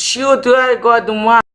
Shoot, I got one.